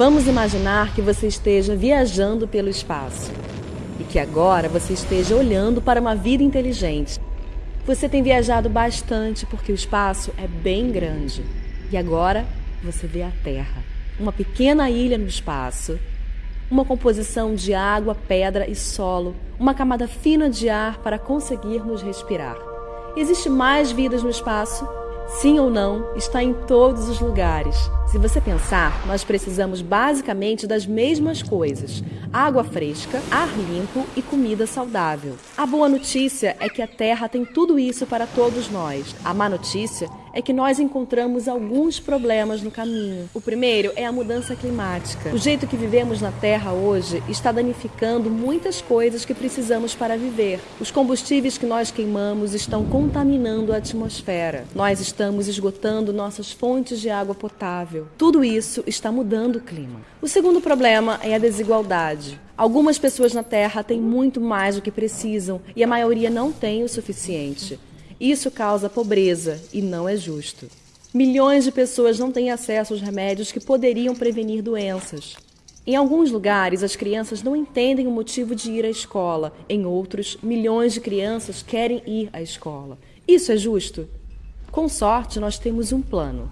Vamos imaginar que você esteja viajando pelo espaço e que agora você esteja olhando para uma vida inteligente. Você tem viajado bastante porque o espaço é bem grande e agora você vê a Terra, uma pequena ilha no espaço, uma composição de água, pedra e solo, uma camada fina de ar para conseguirmos respirar. Existe mais vidas no espaço? Sim ou não, está em todos os lugares. Se você pensar, nós precisamos basicamente das mesmas coisas: água fresca, ar limpo e comida saudável. A boa notícia é que a Terra tem tudo isso para todos nós. A má notícia é que nós encontramos alguns problemas no caminho. O primeiro é a mudança climática. O jeito que vivemos na Terra hoje está danificando muitas coisas que precisamos para viver. Os combustíveis que nós queimamos estão contaminando a atmosfera. Nós estamos esgotando nossas fontes de água potável. Tudo isso está mudando o clima. O segundo problema é a desigualdade. Algumas pessoas na Terra têm muito mais do que precisam e a maioria não tem o suficiente. Isso causa pobreza e não é justo. Milhões de pessoas não têm acesso aos remédios que poderiam prevenir doenças. Em alguns lugares, as crianças não entendem o motivo de ir à escola. Em outros, milhões de crianças querem ir à escola. Isso é justo? Com sorte, nós temos um plano.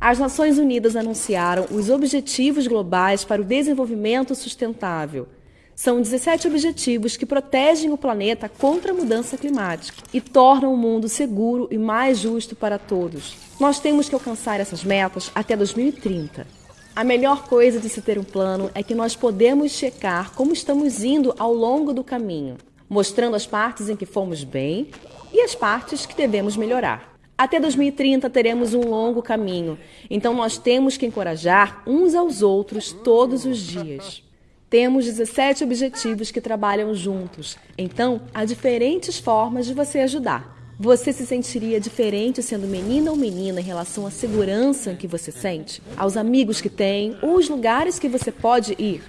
As Nações Unidas anunciaram os Objetivos Globais para o Desenvolvimento Sustentável são 17 objetivos que protegem o planeta contra a mudança climática e tornam o mundo seguro e mais justo para todos. Nós temos que alcançar essas metas até 2030. A melhor coisa de se ter um plano é que nós podemos checar como estamos indo ao longo do caminho, mostrando as partes em que fomos bem e as partes que devemos melhorar. Até 2030 teremos um longo caminho, então nós temos que encorajar uns aos outros todos os dias. Temos 17 objetivos que trabalham juntos, então há diferentes formas de você ajudar. Você se sentiria diferente sendo menina ou menina em relação à segurança que você sente, aos amigos que tem ou os lugares que você pode ir?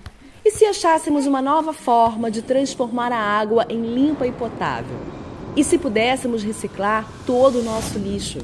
E se achássemos uma nova forma de transformar a água em limpa e potável? E se pudéssemos reciclar todo o nosso lixo?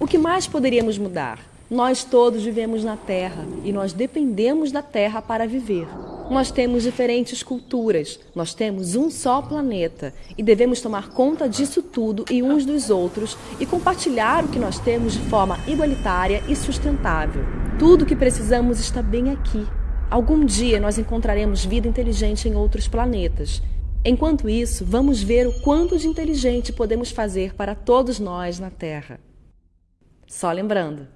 O que mais poderíamos mudar? Nós todos vivemos na Terra e nós dependemos da Terra para viver. Nós temos diferentes culturas, nós temos um só planeta e devemos tomar conta disso tudo e uns dos outros e compartilhar o que nós temos de forma igualitária e sustentável. Tudo o que precisamos está bem aqui. Algum dia nós encontraremos vida inteligente em outros planetas. Enquanto isso, vamos ver o quanto de inteligente podemos fazer para todos nós na Terra. Só lembrando,